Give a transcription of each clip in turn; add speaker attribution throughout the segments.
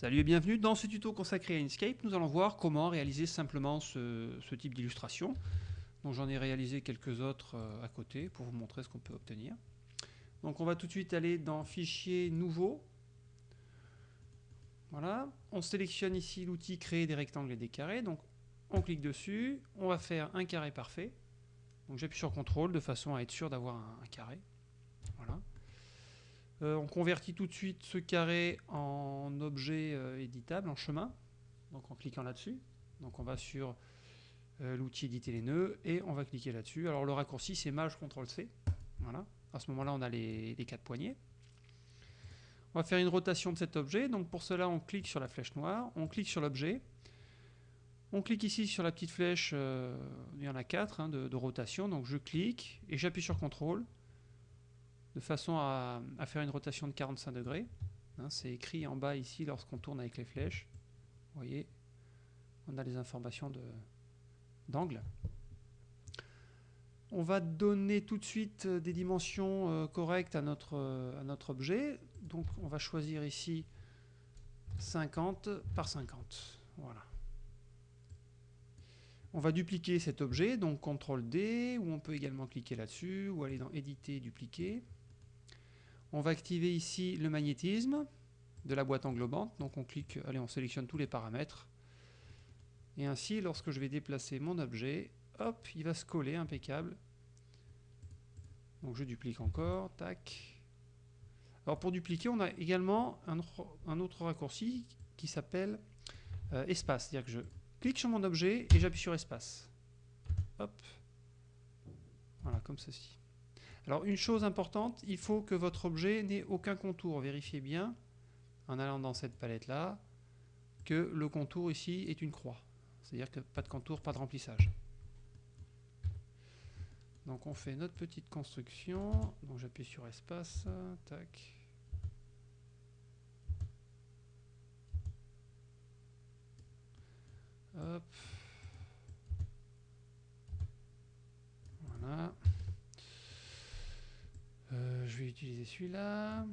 Speaker 1: Salut et bienvenue dans ce tuto consacré à Inkscape. Nous allons voir comment réaliser simplement ce, type d'illustration. Donc j'en ai réalisé quelques autres euh, à côté pour vous montrer ce qu'on peut obtenir. Donc on va tout de suite aller dans Fichier Nouveau. Voilà, on sélectionne ici l'outil Créer des rectangles et des carrés. Donc on clique dessus, on va faire un carré parfait. Donc j'appuie sur CTRL de façon à être sûr d'avoir un carré. Voilà. Euh, on convertit tout de suite ce carré en objet euh, éditable, en chemin, donc en cliquant là-dessus. Donc on va sur euh, l'outil éditer les nœuds et on va cliquer là-dessus. Alors le raccourci c'est Maj CTRL C. Voilà. À ce moment-là on a les, quatre poignées. On va faire une rotation de cet objet. Donc pour cela on clique sur la flèche noire, on clique sur l'objet. On clique ici sur la petite flèche, il y en a quatre hein, de, de, rotation, donc je clique et j'appuie sur CTRL de façon à, faire une rotation de 45 degrés. Hein, c'est écrit en bas ici lorsqu'on tourne avec les flèches. Vous voyez, on a les informations d'angle. On va donner tout de suite euh, des dimensions euh, correctes à notre, euh, à notre objet. Donc on va choisir ici 50 par 50. Voilà. On va dupliquer cet objet, donc CTRL D, ou on peut également cliquer là-dessus, ou aller dans Éditer, Dupliquer. On va activer ici le magnétisme de la boîte englobante. Donc on clique, allez, on sélectionne tous les paramètres. Et ainsi, lorsque je vais déplacer mon objet, hop, il va se coller, impeccable. Donc je duplique encore, tac. Alors pour dupliquer, on a également un, autre raccourci qui s'appelle euh, espace. C'est-à-dire que je clique sur mon objet et j'appuie sur espace. Hop. Voilà, comme ceci. Alors une chose importante, il faut que votre objet n'ait aucun contour. Vérifiez bien, en allant dans cette palette-là, que le contour ici est une croix. C'est-à-dire que pas de contour, pas de remplissage. Donc on fait notre petite construction. Donc j'appuie sur espace. Hop. Voilà. Euh, je vais celui-là.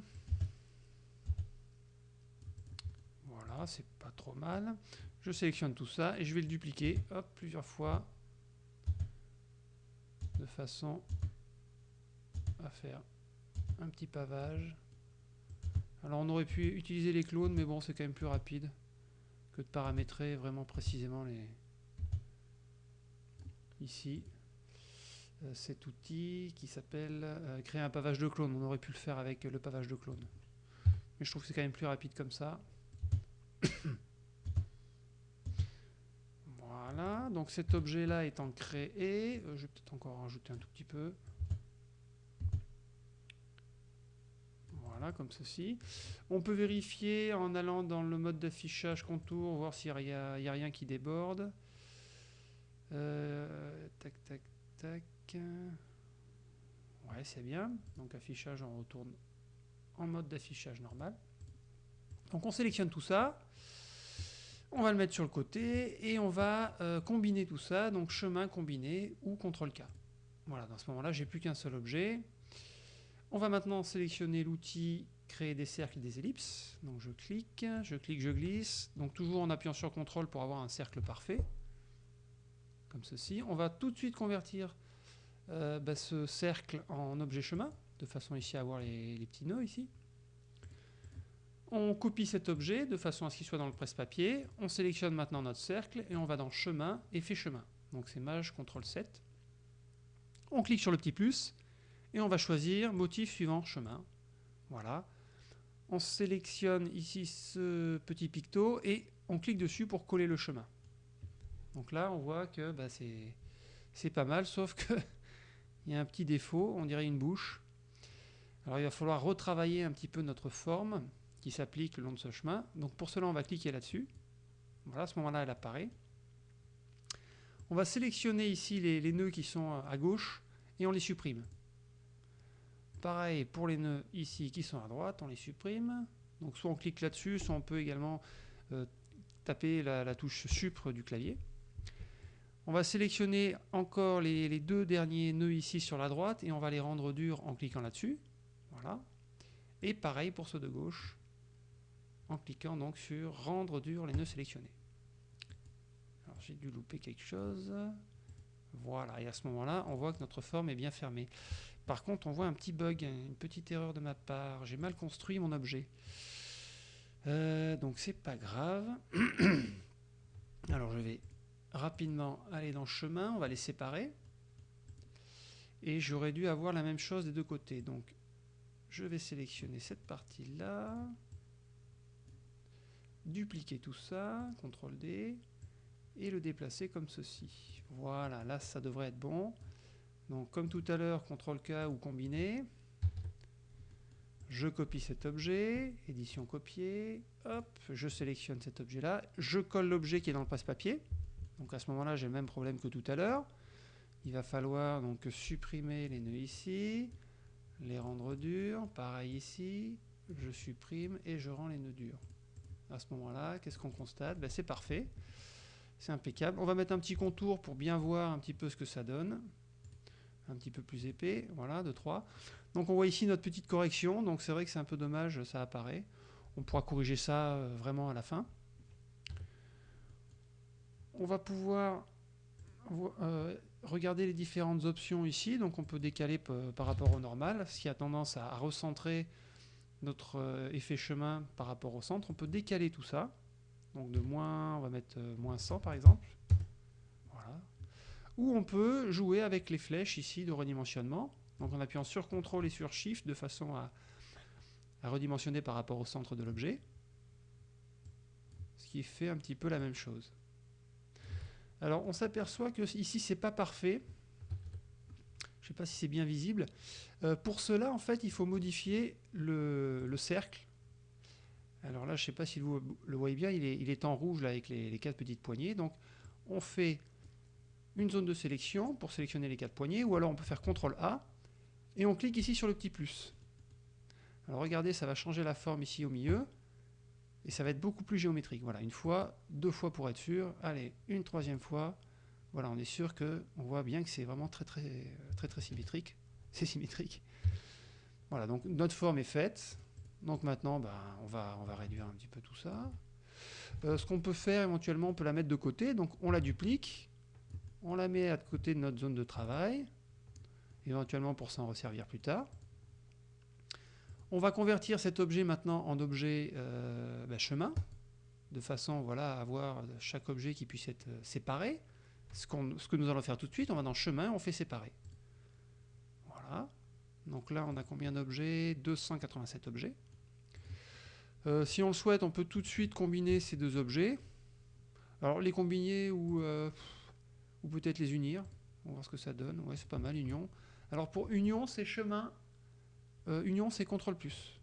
Speaker 1: Voilà, c'est pas trop mal. Je sélectionne tout ça et je vais le dupliquer plusieurs fois de façon à faire un petit pavage. Alors on aurait pu utiliser les clones, mais bon, c'est quand même plus rapide que de paramétrer vraiment précisément les ici. Euh, cet outil qui s'appelle euh, créer un pavage de clone. On aurait pu le faire avec le pavage de clone. Mais je trouve que c'est quand même plus rapide comme ça. voilà, donc cet objet-là étant créé, euh, je vais peut-être encore rajouter un tout petit peu. Voilà, comme ceci. On peut vérifier en allant dans le mode d'affichage contour, voir s'il n'y a, rien qui déborde. tac, tac, tac. Ouais, c'est bien. Donc affichage, on retourne en mode d'affichage normal. Donc on sélectionne tout ça. On va le mettre sur le côté et on va euh, combiner tout ça. Donc chemin combiné ou CTRL K. Voilà, dans ce moment-là, j'ai plus qu'un seul objet. On va maintenant sélectionner l'outil créer des cercles et des ellipses. Donc je clique, je clique, je glisse. Donc toujours en appuyant sur CTRL pour avoir un cercle parfait. Comme ceci. On va tout de suite convertir euh, bah, ce cercle en objet chemin, de façon ici à avoir les, petits nœuds ici. On copie cet objet de façon à ce qu'il soit dans le presse-papier. On sélectionne maintenant notre cercle et on va dans chemin, effet chemin. Donc c'est Maj CTRL 7. On clique sur le petit plus et on va choisir motif suivant chemin. Voilà. On sélectionne ici ce petit picto et on clique dessus pour coller le chemin. Donc là, on voit que bah, c'est pas mal, sauf que il y a un petit défaut, on dirait une bouche. Alors il va falloir retravailler un petit peu notre forme qui s'applique le long de ce chemin. Donc pour cela, on va cliquer là-dessus. Voilà, à ce moment-là, elle apparaît. On va sélectionner ici les, nœuds qui sont à gauche et on les supprime. Pareil pour les nœuds ici qui sont à droite, on les supprime. Donc soit on clique là-dessus, soit on peut également euh, taper la, la touche supre du clavier. On va sélectionner encore les, deux derniers nœuds ici sur la droite et on va les rendre durs en cliquant là-dessus. Voilà. Et pareil pour ceux de gauche. en cliquant donc sur rendre dur les nœuds sélectionnés. Alors j'ai dû louper quelque chose. Voilà, et à ce moment-là, on voit que notre forme est bien fermée. Par contre, on voit un petit bug, une petite erreur de ma part. J'ai mal construit mon objet. Euh, donc c'est pas grave. Alors je vais rapidement aller dans chemin, on va les séparer. Et j'aurais dû avoir la même chose des deux côtés. Donc je vais sélectionner cette partie-là. Dupliquer tout ça, CTRL D. Et le déplacer comme ceci. Voilà, là ça devrait être bon. Donc comme tout à l'heure, CTRL K ou combiné. Je copie cet objet, édition copier, hop, je sélectionne cet objet-là, je colle l'objet qui est dans le passe-papier. Donc à ce moment-là, j'ai le même problème que tout à l'heure. Il va falloir donc supprimer les nœuds ici, les rendre durs, pareil ici, je supprime et je rends les nœuds durs. À ce moment-là, qu'est-ce qu'on constate? Ben, C'est parfait, c'est impeccable. On va mettre un petit contour pour bien voir un petit peu ce que ça donne un petit peu plus épais, voilà, de 3. Donc on voit ici notre petite correction, donc c'est vrai que c'est un peu dommage, ça apparaît. On pourra corriger ça euh, vraiment à la fin. On va pouvoir euh, regarder les différentes options ici, donc on peut décaler par rapport au normal, ce qui a tendance à, recentrer notre euh, effet chemin par rapport au centre. On peut décaler tout ça, donc de moins, on va mettre moins 100 par exemple ou on peut jouer avec les flèches ici de redimensionnement. Donc en appuyant sur CTRL et sur SHIFT de façon à, redimensionner par rapport au centre de l'objet. Ce qui fait un petit peu la même chose. Alors on s'aperçoit que ici c'est pas parfait. Je ne sais pas si c'est bien visible. Euh, pour cela, en fait, il faut modifier le, cercle. Alors là, je ne sais pas si vous le voyez bien, il est, en rouge là, avec les, les quatre petites poignées. Donc on fait une zone de sélection pour sélectionner les quatre poignées, ou alors on peut faire CTRL A, et on clique ici sur le petit plus. Alors regardez, ça va changer la forme ici au milieu, et ça va être beaucoup plus géométrique. Voilà, une fois, deux fois pour être sûr, allez, une troisième fois, voilà, on est sûr que on voit bien que c'est vraiment très très très très symétrique. C'est symétrique. Voilà, donc notre forme est faite. Donc maintenant, ben, on, va, on va réduire un petit peu tout ça. Euh, ce qu'on peut faire éventuellement, on peut la mettre de côté. Donc on la duplique on la met à côté de notre zone de travail, éventuellement pour s'en resservir plus tard. On va convertir cet objet maintenant en objet euh, bah, chemin, de façon voilà, à avoir chaque objet qui puisse être euh, séparé. Ce, que nous allons faire tout de suite, on va dans chemin, on fait séparer. Voilà. Donc là, on a combien d'objets? 287 objets. Euh, si on le souhaite, on peut tout de suite combiner ces deux objets. Alors les combiner ou ou peut-être les unir. On va voir ce que ça donne. Ouais, c'est pas mal, union. Alors pour union, c'est chemin. Euh, union, c'est CTRL plus.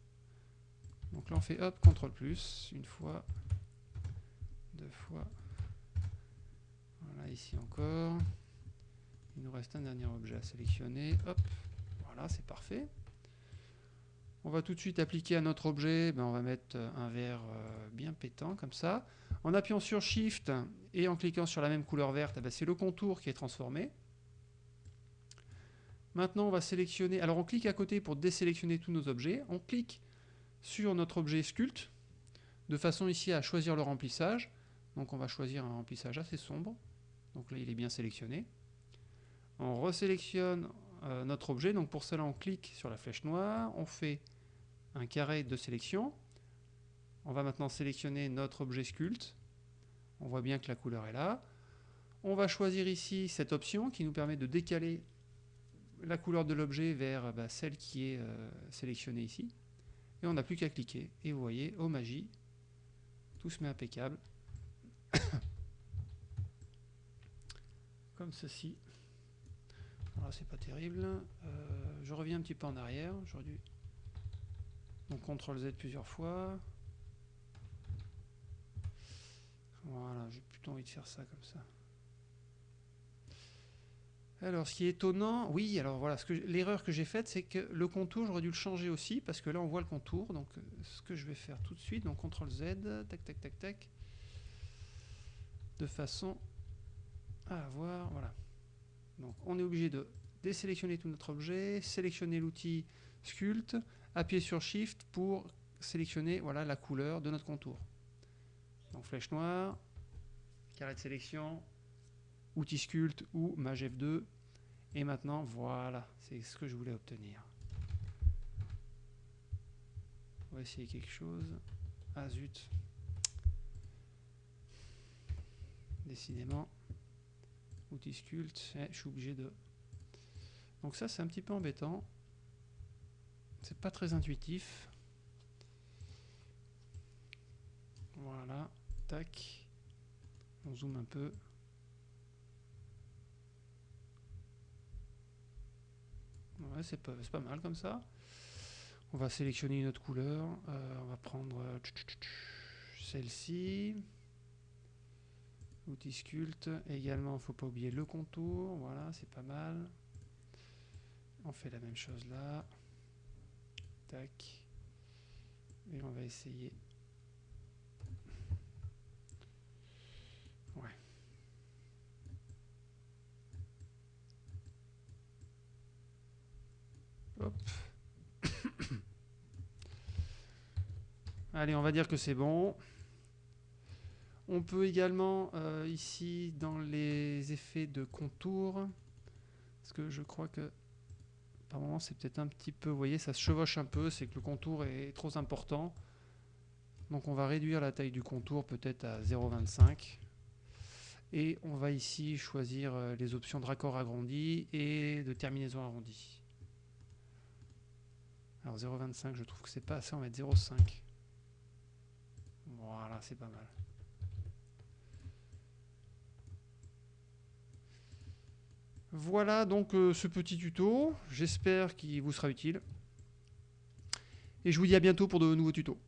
Speaker 1: Donc là, on fait hop, CTRL plus, une fois, deux fois. Voilà, ici encore. Il nous reste un dernier objet à sélectionner. Hop, voilà, c'est parfait. On va tout de suite appliquer à notre objet, ben on va mettre un vert euh, bien pétant comme ça. En appuyant sur Shift et en cliquant sur la même couleur verte, eh ben, c'est le contour qui est transformé. Maintenant, on va sélectionner. Alors, on clique à côté pour désélectionner tous nos objets. On clique sur notre objet sculpte de façon ici à choisir le remplissage. Donc, on va choisir un remplissage assez sombre. Donc là, il est bien sélectionné. On resélectionne euh, notre objet. Donc pour cela, on clique sur la flèche noire, on fait un carré de sélection. On va maintenant sélectionner notre objet sculpte. On voit bien que la couleur est là. On va choisir ici cette option qui nous permet de décaler la couleur de l'objet vers bah, celle qui est euh, sélectionnée ici. Et on n'a plus qu'à cliquer. Et vous voyez, oh magie, tout se met impeccable. Comme ceci. Alors c'est pas terrible. Euh, je reviens un petit peu en arrière. Dû donc CTRL Z plusieurs fois. Voilà, j'ai plutôt envie de faire ça comme ça. Alors, ce qui est étonnant, oui, alors voilà, l'erreur que j'ai faite, c'est que le contour, j'aurais dû le changer aussi, parce que là, on voit le contour. Donc, ce que je vais faire tout de suite, donc CTRL Z, tac, tac, tac, tac, de façon à avoir, voilà. Donc, on est obligé de désélectionner tout notre objet, sélectionner l'outil Sculpt, appuyer sur Shift pour sélectionner voilà, la couleur de notre contour. Donc flèche noire, carré de sélection, outil sculpte ou mage F2. Et maintenant, voilà, c'est ce que je voulais obtenir. On va essayer quelque chose. Ah zut. Décidément. Outil sculpte. Eh, je suis obligé de... Donc ça, c'est un petit peu embêtant. C'est pas très intuitif. Voilà. Tac. On zoome un peu. Ouais, c'est pas, pas mal comme ça. On va sélectionner une autre couleur. Euh, on va prendre euh, celle-ci. Outil sculpte. Également, faut pas oublier le contour. Voilà, c'est pas mal. On fait la même chose là. Tac. Et on va essayer. Ouais. Hop. Allez, on va dire que c'est bon. On peut également, euh, ici, dans les effets de contour, parce que je crois que par moment c'est peut-être un petit peu, vous voyez, ça se chevauche un peu, c'est que le contour est trop important. Donc on va réduire la taille du contour peut-être à 0,25. Et on va ici choisir euh, les options de raccord agrandi et de terminaison arrondie. Alors 0,25, je trouve que c'est pas assez, on va mettre 0,5. Voilà, c'est pas mal. Voilà donc euh, ce petit tuto. J'espère qu'il vous sera utile. Et je vous dis à bientôt pour de nouveaux tutos.